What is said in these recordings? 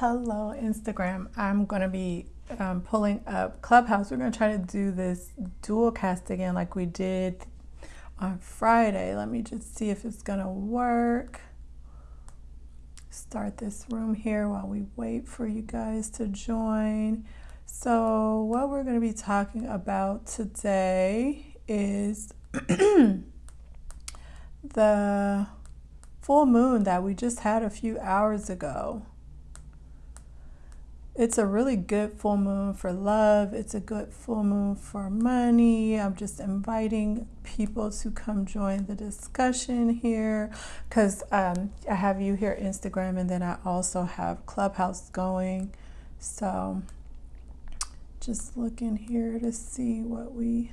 Hello, Instagram. I'm going to be um, pulling up Clubhouse. We're going to try to do this dual cast again like we did on Friday. Let me just see if it's going to work. Start this room here while we wait for you guys to join. So, what we're going to be talking about today is the full moon that we just had a few hours ago. It's a really good full moon for love. It's a good full moon for money. I'm just inviting people to come join the discussion here because um, I have you here Instagram and then I also have Clubhouse going. So just looking here to see what we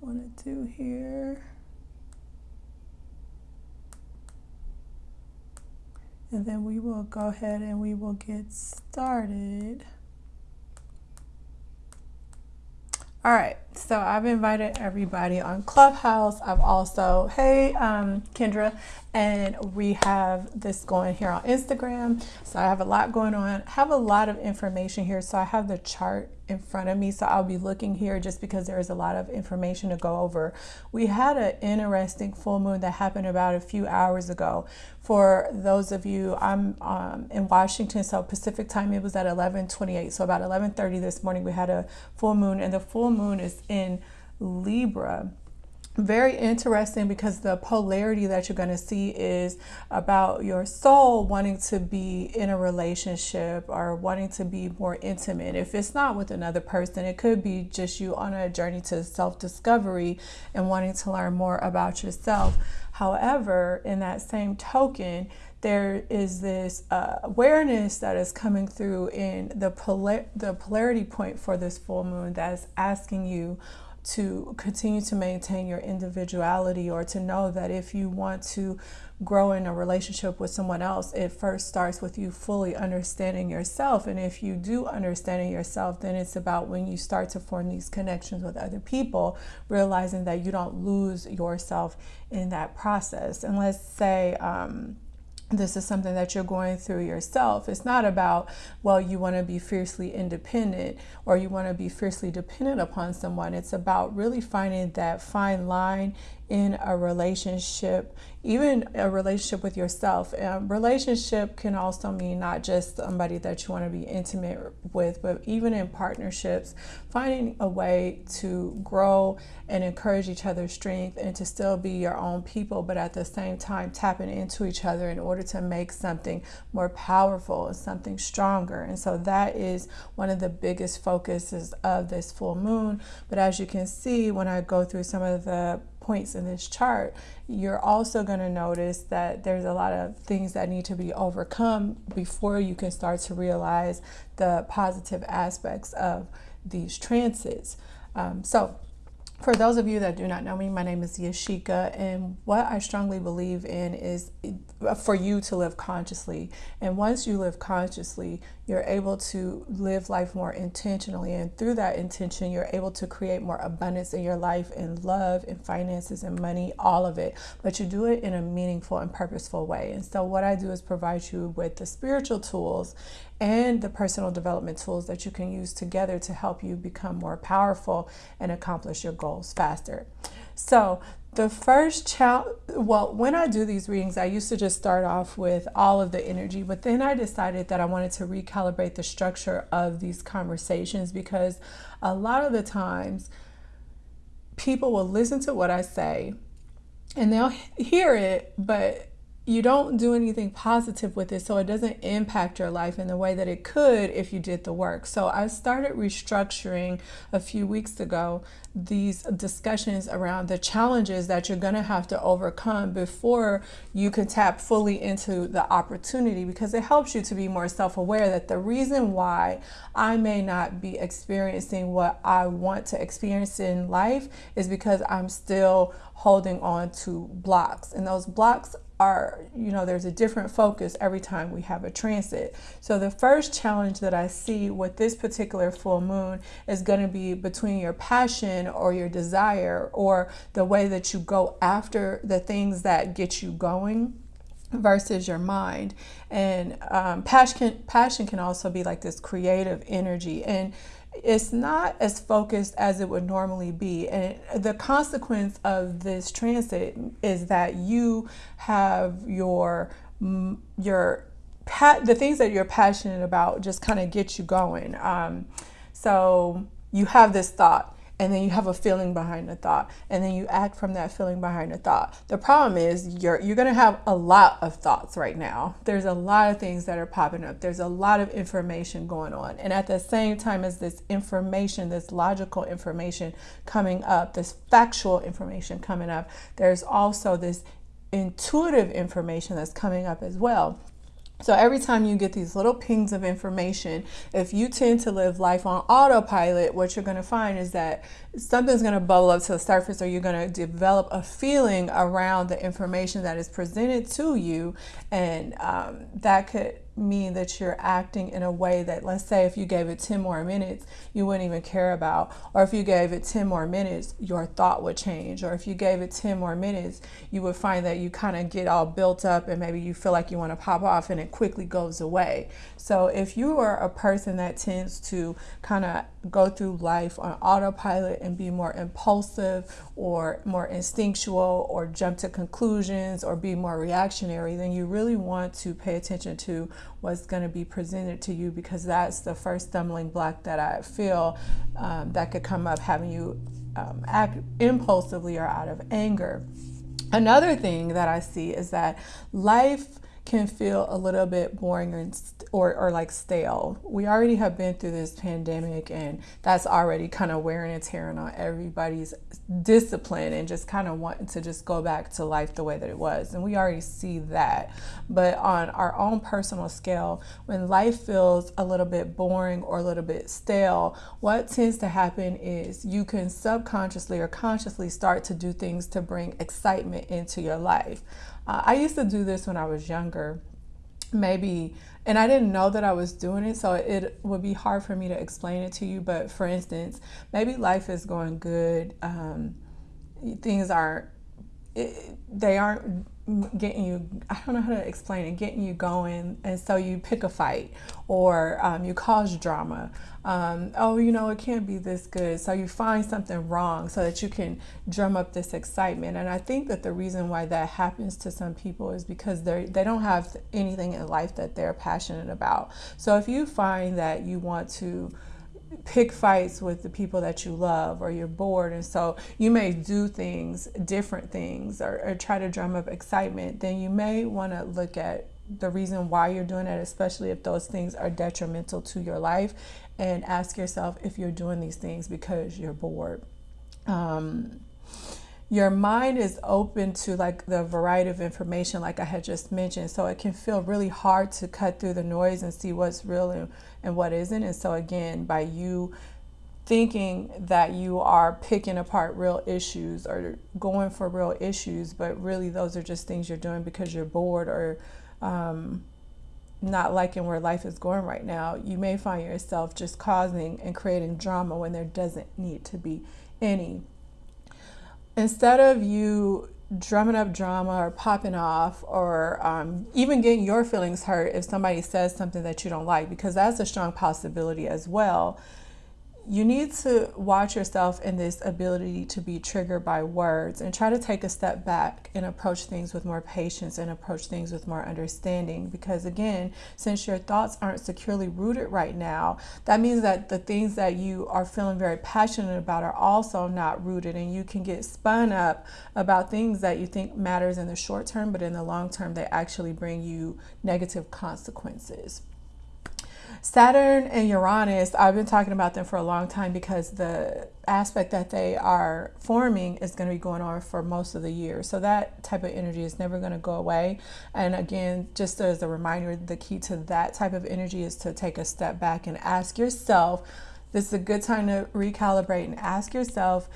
want to do here. And then we will go ahead and we will get started. All right, so I've invited everybody on Clubhouse. I've also, hey, um, Kendra, and we have this going here on Instagram. So I have a lot going on, I have a lot of information here. So I have the chart in front of me. So I'll be looking here just because there is a lot of information to go over. We had an interesting full moon that happened about a few hours ago. For those of you, I'm um, in Washington, so Pacific time, it was at 11:28. So about 11:30 this morning, we had a full moon, and the full moon is in Libra very interesting because the polarity that you're going to see is about your soul wanting to be in a relationship or wanting to be more intimate. If it's not with another person, it could be just you on a journey to self discovery and wanting to learn more about yourself. However, in that same token, there is this uh, awareness that is coming through in the, polar- the polarity point for this full moon that is asking you to continue to maintain your individuality or to know that if you want to grow in a relationship with someone else, it first starts with you fully understanding yourself. And if you do understanding yourself, then it's about when you start to form these connections with other people, realizing that you don't lose yourself in that process. And let's say, um, this is something that you're going through yourself. It's not about, well, you want to be fiercely independent or you want to be fiercely dependent upon someone. It's about really finding that fine line in a relationship, even a relationship with yourself. A relationship can also mean not just somebody that you want to be intimate with, but even in partnerships, finding a way to grow and encourage each other's strength and to still be your own people, but at the same time tapping into each other in order to make something more powerful something stronger. And so that is one of the biggest focuses of this full moon. But as you can see, when I go through some of the points in this chart, you're also going to notice that there's a lot of things that need to be overcome before you can start to realize the positive aspects of these transits. Um, so for those of you that do not know me, my name is Yashika, and what I strongly believe in is uh, for you to live consciously. And once you live consciously, you're able to live life more intentionally. And through that intention, you're able to create more abundance in your life in love and finances and money, all of it. But you do it in a meaningful and purposeful way. And so, what I do is provide you with the spiritual tools and the personal development tools that you can use together to help you become more powerful and accomplish your goals faster. So, the first challenge, well, when I do these readings, I used to just start off with all of the energy, but then I decided that I wanted to recalibrate the structure of these conversations because a lot of the times people will listen to what I say and they'll hear it, but you don't do anything positive with it so it doesn't impact your life in the way that it could if you did the work. So I started restructuring a few weeks ago these discussions around the challenges that you're going to have to overcome before you can tap fully into the opportunity because it helps you to be more self-aware that the reason why I may not be experiencing what I want to experience in life is because I'm still holding on to blocks and those blocks are, you know, there's a different focus every time we have a transit. So the first challenge that I see with this particular full moon is going to be between your passion or your desire or the way that you go after the things that get you going versus your mind. And um, passion, passion can also be like this creative energy. And it's not as focused as it would normally be. And the consequence of this transit is that you have your your the things that you're passionate about just kind of get you going. Um, so you have this thought and then you have a feeling behind the thought and then you act from that feeling behind the thought. The problem is you're you're going to have a lot of thoughts right now. There's a lot of things that are popping up. There's a lot of information going on. And at the same time as this information this logical information coming up this factual information coming up there's also this intuitive information that's coming up as well so every time you get these little pings of information, if you tend to live life on autopilot, what you're going to find is that something's going to bubble up to the surface or you're going to develop a feeling around the information that is presented to you. And um, that could mean that you're acting in a way that, let's say, if you gave it 10 more minutes, you wouldn't even care about. Or if you gave it 10 more minutes, your thought would change. Or if you gave it 10 more minutes, you would find that you kind of get all built up and maybe you feel like you want to pop off and it quickly goes away. So if you are a person that tends to kind of go through life on autopilot and be more impulsive or more instinctual or jump to conclusions or be more reactionary, then you really want to pay attention to what's going to be presented to you because that's the first stumbling block that I feel um, that could come up having you um, act impulsively or out of anger. Another thing that I see is that life can feel a little bit boring or, or, or, like stale. We already have been through this pandemic and that's already kind of wearing and tearing on everybody's discipline and just kind of wanting to just go back to life the way that it was. And we already see that. But on our own personal scale, when life feels a little bit boring or a little bit stale, what tends to happen is you can subconsciously or consciously start to do things to bring excitement into your life. Uh, I used to do this when I was younger, maybe, and I didn't know that I was doing it, so it would be hard for me to explain it to you. But for instance, maybe life is going good, um, things aren't, it, they aren't getting you i don't know how to explain it getting you going and so you pick a fight or um, you cause drama. Um, oh you know it can't be this good. So you find something wrong so that you can drum up this excitement. And i think that the reason why that happens to some people is because they they don't have anything in life that they're passionate about. So if you find that you want to pick fights with the people that you love or you're bored and so you may do things different things or, or try to drum up excitement then you may want to look at the reason why you're doing it especially if those things are detrimental to your life and ask yourself if you're doing these things because you're bored. Um, your mind is open to like the variety of information like i had just mentioned so it can feel really hard to cut through the noise and see what's real and, and what isn't. And so again by you thinking that you are picking apart real issues or going for real issues but really those are just things you're doing because you're bored or um, not liking where life is going right now you may find yourself just causing and creating drama when there doesn't need to be any. Instead of you drumming up drama or popping off or um, even getting your feelings hurt if somebody says something that you don't like, because that's a strong possibility as well you need to watch yourself in this ability to be triggered by words and try to take a step back and approach things with more patience and approach things with more understanding. Because again, since your thoughts aren't securely rooted right now, that means that the things that you are feeling very passionate about are also not rooted and you can get spun up about things that you think matters in the short term, but in the long term, they actually bring you negative consequences. Saturn and Uranus, I've been talking about them for a long time because the aspect that they are forming is going to be going on for most of the year. So that type of energy is never going to go away. And again, just as a reminder, the key to that type of energy is to take a step back and ask yourself, this is a good time to recalibrate and ask yourself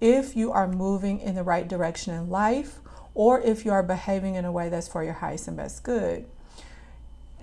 if you are moving in the right direction in life or if you are behaving in a way that's for your highest and best good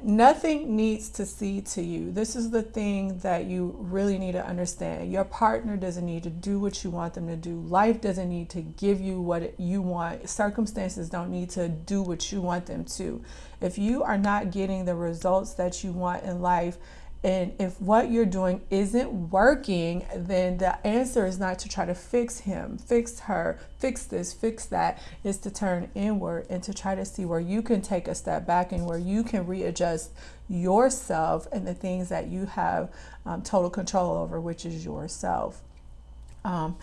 Nothing needs to see to you. This is the thing that you really need to understand. Your partner doesn't need to do what you want them to do. Life doesn't need to give you what you want. Circumstances don't need to do what you want them to. If you are not getting the results that you want in life, and if what you're doing isn't working, then the answer is not to try to fix him, fix her, fix this, fix that. Is to turn inward and to try to see where you can take a step back and where you can readjust yourself and the things that you have um, total control over, which is yourself. Um,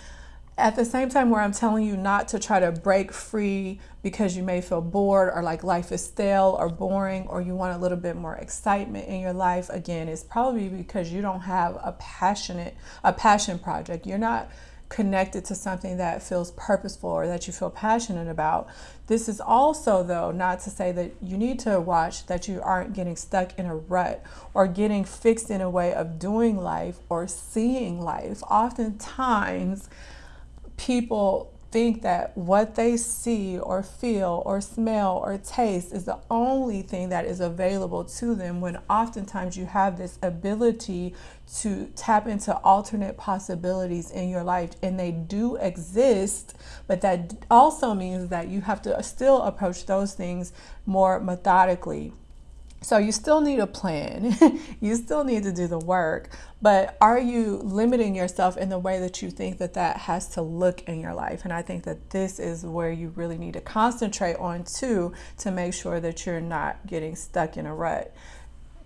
at the same time where I'm telling you not to try to break free because you may feel bored or like life is stale or boring or you want a little bit more excitement in your life again it's probably because you don't have a passionate a passion project. You're not connected to something that feels purposeful or that you feel passionate about. This is also though not to say that you need to watch that you aren't getting stuck in a rut or getting fixed in a way of doing life or seeing life. Oftentimes people think that what they see or feel or smell or taste is the only thing that is available to them when oftentimes you have this ability to tap into alternate possibilities in your life and they do exist but that also means that you have to still approach those things more methodically so you still need a plan. you still need to do the work, but are you limiting yourself in the way that you think that that has to look in your life? And I think that this is where you really need to concentrate on too to make sure that you're not getting stuck in a rut.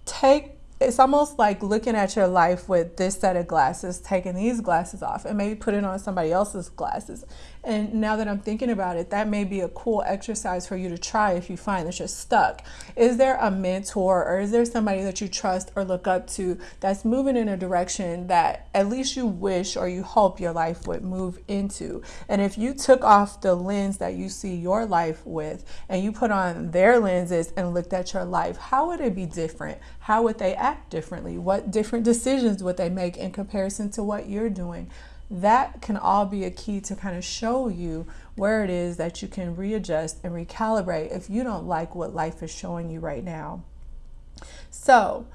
Take it's almost like looking at your life with this set of glasses, taking these glasses off, and maybe putting on somebody else's glasses. And now that I'm thinking about it, that may be a cool exercise for you to try if you find that you're stuck. Is there a mentor or is there somebody that you trust or look up to that's moving in a direction that at least you wish or you hope your life would move into? And if you took off the lens that you see your life with and you put on their lenses and looked at your life, how would it be different? How would they act differently? What different decisions would they make in comparison to what you're doing? that can all be a key to kind of show you where it is that you can readjust and recalibrate if you don't like what life is showing you right now. So,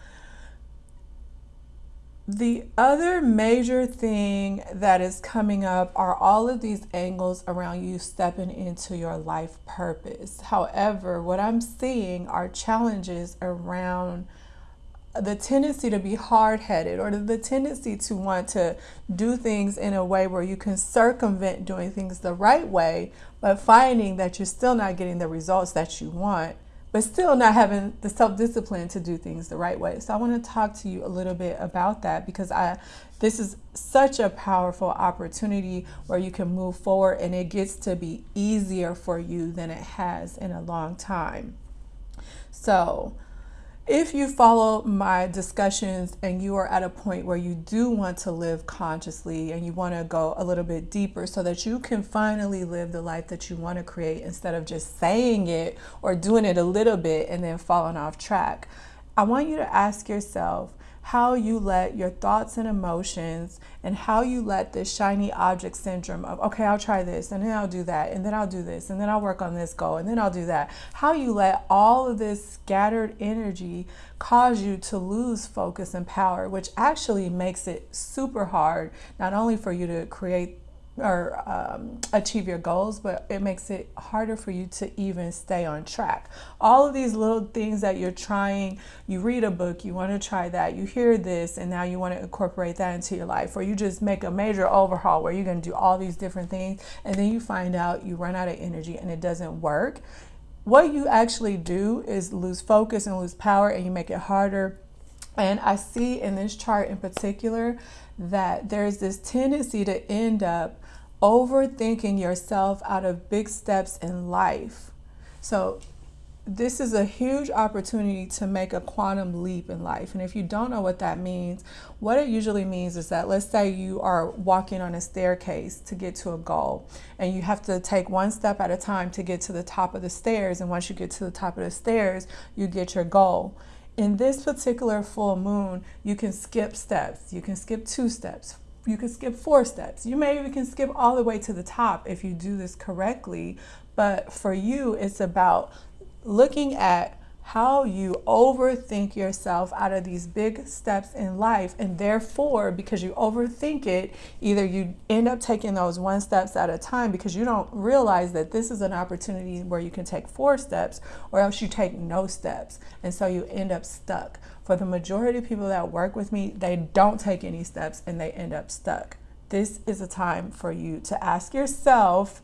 the other major thing that is coming up are all of these angles around you stepping into your life purpose. However, what I'm seeing are challenges around the tendency to be hard-headed or the tendency to want to do things in a way where you can circumvent doing things the right way but finding that you're still not getting the results that you want but still not having the self-discipline to do things the right way. So i want to talk to you a little bit about that because i this is such a powerful opportunity where you can move forward and it gets to be easier for you than it has in a long time. So if you follow my discussions and you are at a point where you do want to live consciously and you want to go a little bit deeper so that you can finally live the life that you want to create instead of just saying it or doing it a little bit and then falling off track, I want you to ask yourself how you let your thoughts and emotions and how you let this shiny object syndrome of, okay, I'll try this and then I'll do that and then I'll do this and then I'll work on this goal and then I'll do that. How you let all of this scattered energy cause you to lose focus and power, which actually makes it super hard, not only for you to create or um, achieve your goals, but it makes it harder for you to even stay on track. All of these little things that you're trying, you read a book, you want to try that, you hear this, and now you want to incorporate that into your life, or you just make a major overhaul where you're going to do all these different things, and then you find out you run out of energy and it doesn't work. What you actually do is lose focus and lose power, and you make it harder. And I see in this chart in particular that there's this tendency to end up overthinking yourself out of big steps in life. So this is a huge opportunity to make a quantum leap in life. And if you don't know what that means, what it usually means is that let's say you are walking on a staircase to get to a goal and you have to take one step at a time to get to the top of the stairs. And once you get to the top of the stairs, you get your goal. In this particular full moon, you can skip steps. You can skip two steps, you can skip four steps. You maybe can skip all the way to the top if you do this correctly. But for you, it's about looking at how you overthink yourself out of these big steps in life. And therefore, because you overthink it, either you end up taking those one steps at a time because you don't realize that this is an opportunity where you can take four steps, or else you take no steps. And so you end up stuck. For the majority of people that work with me, they don't take any steps and they end up stuck. This is a time for you to ask yourself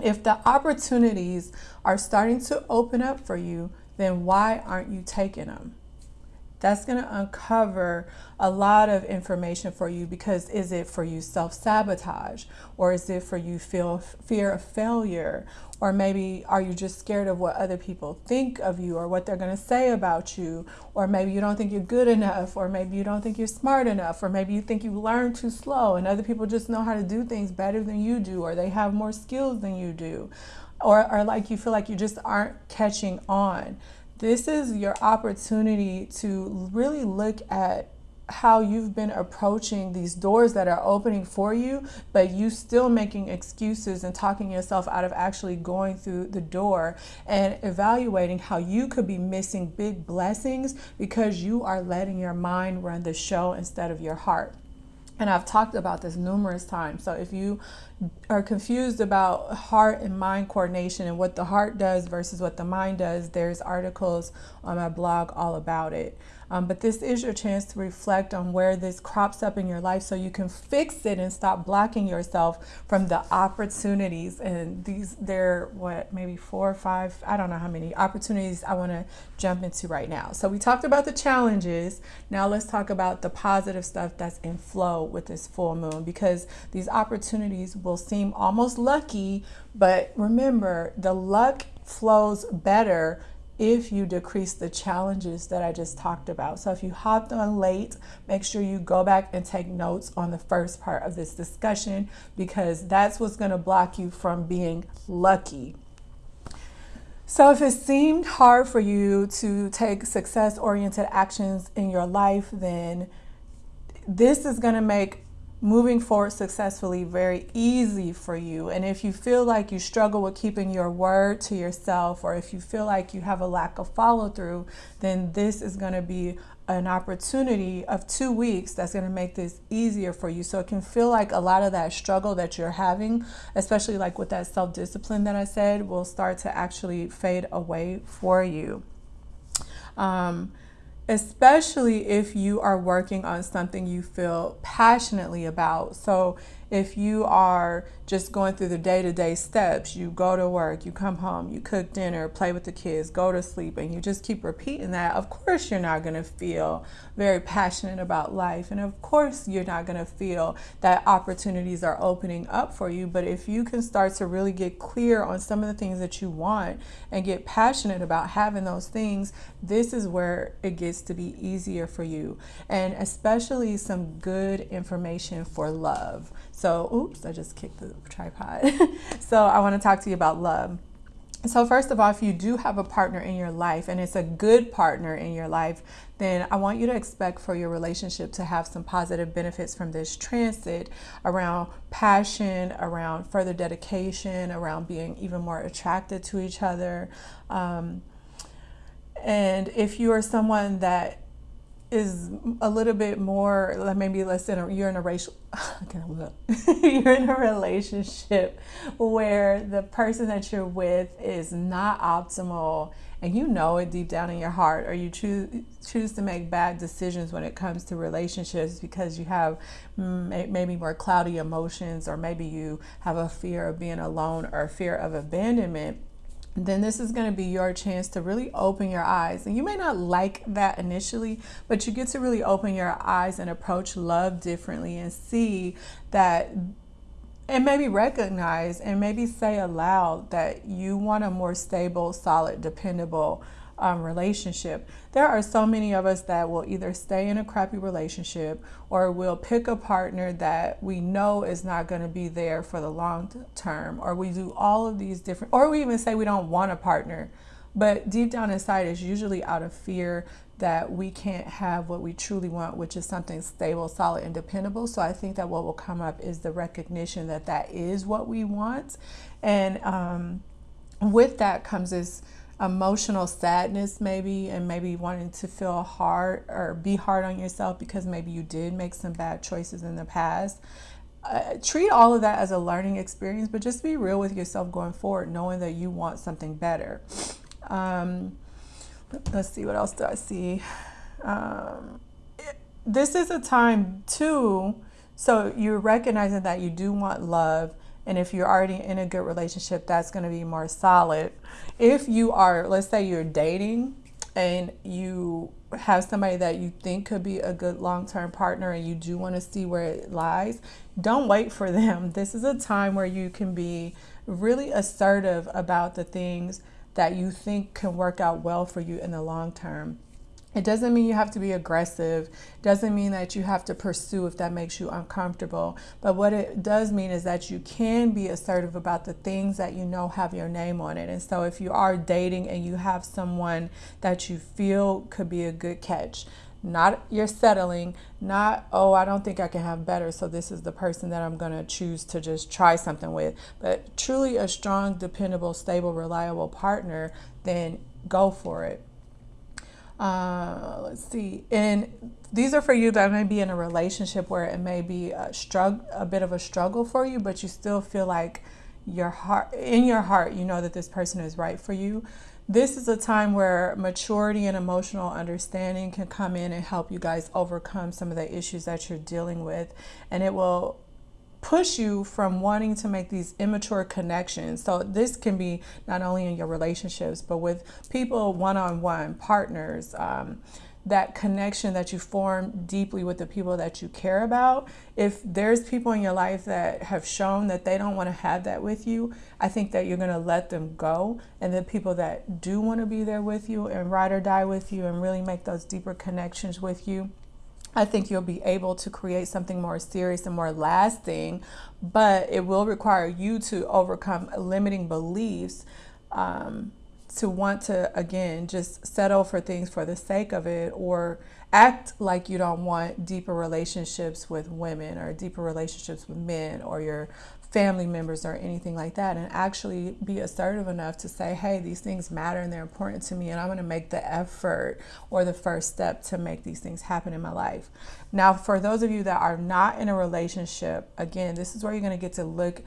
if the opportunities are starting to open up for you then why aren't you taking them? That's going to uncover a lot of information for you because is it for you self-sabotage? Or is it for you feel fear of failure? Or maybe are you just scared of what other people think of you or what they're going to say about you? Or maybe you don't think you're good enough or maybe you don't think you're smart enough or maybe you think you learn too slow and other people just know how to do things better than you do or they have more skills than you do or, or like you feel like you just aren't catching on this is your opportunity to really look at how you've been approaching these doors that are opening for you, but you still making excuses and talking yourself out of actually going through the door and evaluating how you could be missing big blessings because you are letting your mind run the show instead of your heart. And I've talked about this numerous times. So if you are confused about heart and mind coordination and what the heart does versus what the mind does, there's articles on my blog all about it. Um, but this is your chance to reflect on where this crops up in your life so you can fix it and stop blocking yourself from the opportunities. And these, there, what, maybe four or five, I don't know how many opportunities I want to jump into right now. So we talked about the challenges. Now let's talk about the positive stuff that's in flow with this full moon because these opportunities will seem almost lucky, but remember the luck flows better if you decrease the challenges that I just talked about. So if you hopped on late, make sure you go back and take notes on the first part of this discussion because that's what's going to block you from being lucky. So if it seemed hard for you to take success-oriented actions in your life, then this is going to make moving forward successfully very easy for you. And if you feel like you struggle with keeping your word to yourself, or if you feel like you have a lack of follow through, then this is going to be an opportunity of two weeks that's going to make this easier for you. So it can feel like a lot of that struggle that you're having, especially like with that self discipline that I said, will start to actually fade away for you. Um, especially if you are working on something you feel passionately about. So if you are just going through the day-to-day steps you go to work you come home you cook dinner play with the kids go to sleep and you just keep repeating that of course you're not going to feel very passionate about life and of course you're not going to feel that opportunities are opening up for you but if you can start to really get clear on some of the things that you want and get passionate about having those things this is where it gets to be easier for you. And especially some good information for love so, oops, I just kicked the tripod. so I want to talk to you about love. So first of all, if you do have a partner in your life and it's a good partner in your life, then I want you to expect for your relationship to have some positive benefits from this transit around passion, around further dedication, around being even more attracted to each other. Um, and if you are someone that is a little bit more maybe less in a, you're in a racial you're in a relationship where the person that you're with is not optimal and you know it deep down in your heart or you choose choose to make bad decisions when it comes to relationships because you have maybe more cloudy emotions or maybe you have a fear of being alone or fear of abandonment then this is going to be your chance to really open your eyes. And you may not like that initially, but you get to really open your eyes and approach love differently and see that and maybe recognize and maybe say aloud that you want a more stable, solid, dependable um, relationship. There are so many of us that will either stay in a crappy relationship or we'll pick a partner that we know is not going to be there for the long term, or we do all of these different, or we even say we don't want a partner. But deep down inside, it's usually out of fear that we can't have what we truly want, which is something stable, solid, and dependable. So I think that what will come up is the recognition that that is what we want. And um, with that comes this emotional sadness maybe and maybe wanting to feel hard or be hard on yourself because maybe you did make some bad choices in the past. Uh, treat all of that as a learning experience but just be real with yourself going forward knowing that you want something better. Um, let's see what else do i see? Um, it, this is a time too so you're recognizing that you do want love and if you're already in a good relationship, that's going to be more solid. If you are, let's say you're dating and you have somebody that you think could be a good long term partner and you do want to see where it lies, don't wait for them. This is a time where you can be really assertive about the things that you think can work out well for you in the long term. It doesn't mean you have to be aggressive. Doesn't mean that you have to pursue if that makes you uncomfortable. But what it does mean is that you can be assertive about the things that you know have your name on it. And so if you are dating and you have someone that you feel could be a good catch, not you're settling, not, oh, I don't think I can have better, so this is the person that I'm going to choose to just try something with, but truly a strong, dependable, stable, reliable partner, then go for it. Uh, let's see. And these are for you that may be in a relationship where it may be a struggle, a bit of a struggle for you, but you still feel like your heart, in your heart, you know that this person is right for you. This is a time where maturity and emotional understanding can come in and help you guys overcome some of the issues that you're dealing with, and it will push you from wanting to make these immature connections. So this can be not only in your relationships, but with people one-on-one, partners, um, that connection that you form deeply with the people that you care about. If there's people in your life that have shown that they don't want to have that with you, I think that you're going to let them go. And the people that do want to be there with you and ride or die with you and really make those deeper connections with you, I think you'll be able to create something more serious and more lasting, but it will require you to overcome limiting beliefs um, to want to, again, just settle for things for the sake of it or act like you don't want deeper relationships with women or deeper relationships with men or your family members or anything like that and actually be assertive enough to say hey these things matter and they're important to me and i'm going to make the effort or the first step to make these things happen in my life. Now for those of you that are not in a relationship again this is where you're going to get to look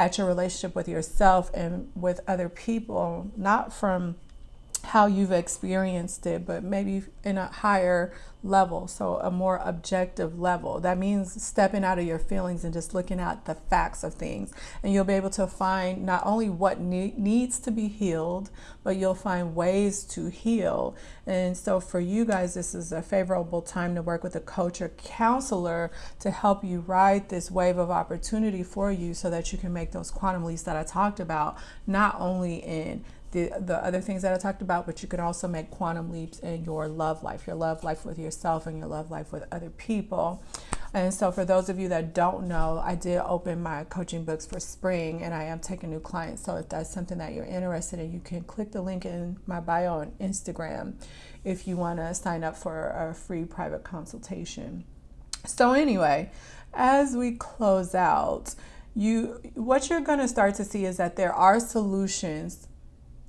at your relationship with yourself and with other people not from how you've experienced it, but maybe in a higher level, so a more objective level. That means stepping out of your feelings and just looking at the facts of things. And you'll be able to find not only what ne needs to be healed, but you'll find ways to heal. And so for you guys, this is a favorable time to work with a coach or counselor to help you ride this wave of opportunity for you so that you can make those quantum leaps that I talked about, not only in the, the other things that I talked about, but you can also make quantum leaps in your love life, your love life with yourself and your love life with other people. And so for those of you that don't know, I did open my coaching books for spring and I am taking new clients. So if that's something that you're interested in, you can click the link in my bio on Instagram if you want to sign up for a free private consultation. So anyway, as we close out, you what you're going to start to see is that there are solutions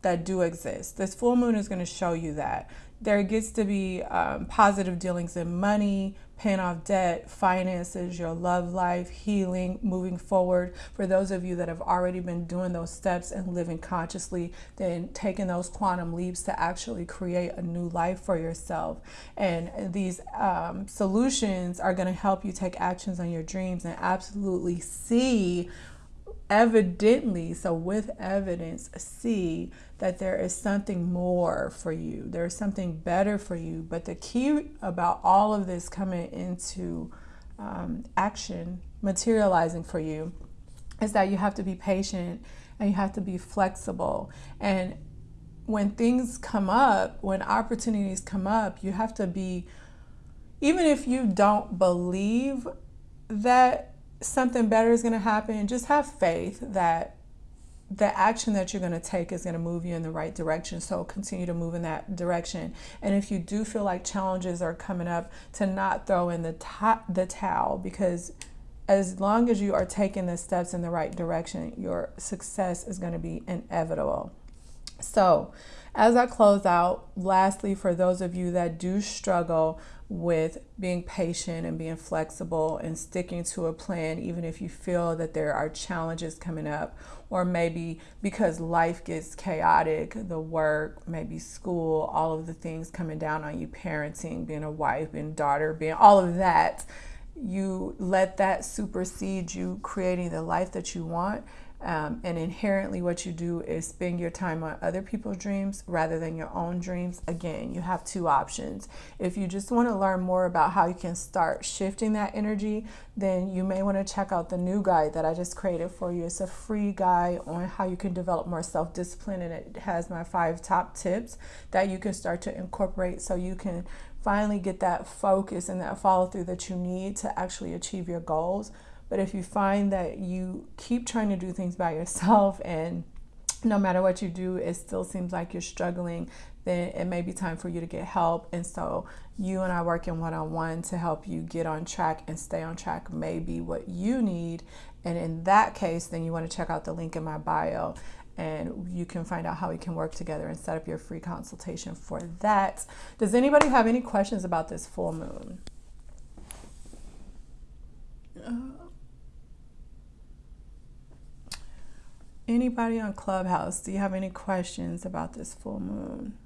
that do exist. This full moon is going to show you that. There gets to be um, positive dealings in money, paying off debt, finances, your love life, healing, moving forward. For those of you that have already been doing those steps and living consciously, then taking those quantum leaps to actually create a new life for yourself. And these um, solutions are going to help you take actions on your dreams and absolutely see evidently, so with evidence, see that there is something more for you. There is something better for you. But the key about all of this coming into um, action, materializing for you, is that you have to be patient and you have to be flexible. And when things come up, when opportunities come up, you have to be, even if you don't believe that something better is going to happen, just have faith that the action that you're going to take is going to move you in the right direction. So continue to move in that direction. And if you do feel like challenges are coming up, to not throw in the, the towel because as long as you are taking the steps in the right direction, your success is going to be inevitable. So, as I close out, lastly, for those of you that do struggle with being patient and being flexible and sticking to a plan, even if you feel that there are challenges coming up, or maybe because life gets chaotic, the work, maybe school, all of the things coming down on you, parenting, being a wife, being a daughter, being all of that, you let that supersede you creating the life that you want um, and inherently, what you do is spend your time on other people's dreams rather than your own dreams. Again, you have two options. If you just want to learn more about how you can start shifting that energy, then you may want to check out the new guide that I just created for you. It's a free guide on how you can develop more self discipline, and it has my five top tips that you can start to incorporate so you can finally get that focus and that follow through that you need to actually achieve your goals. But if you find that you keep trying to do things by yourself and no matter what you do, it still seems like you're struggling, then it may be time for you to get help. And so, you and I working one on one to help you get on track and stay on track may be what you need. And in that case, then you want to check out the link in my bio and you can find out how we can work together and set up your free consultation for that. Does anybody have any questions about this full moon? Uh, Anybody on Clubhouse, do you have any questions about this full moon?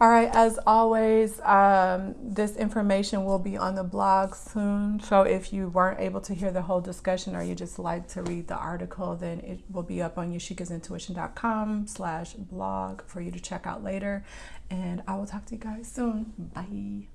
All right, as always, um, this information will be on the blog soon. So if you weren't able to hear the whole discussion or you just like to read the article, then it will be up on yashikasintuition.com slash blog for you to check out later. And I will talk to you guys soon. Bye.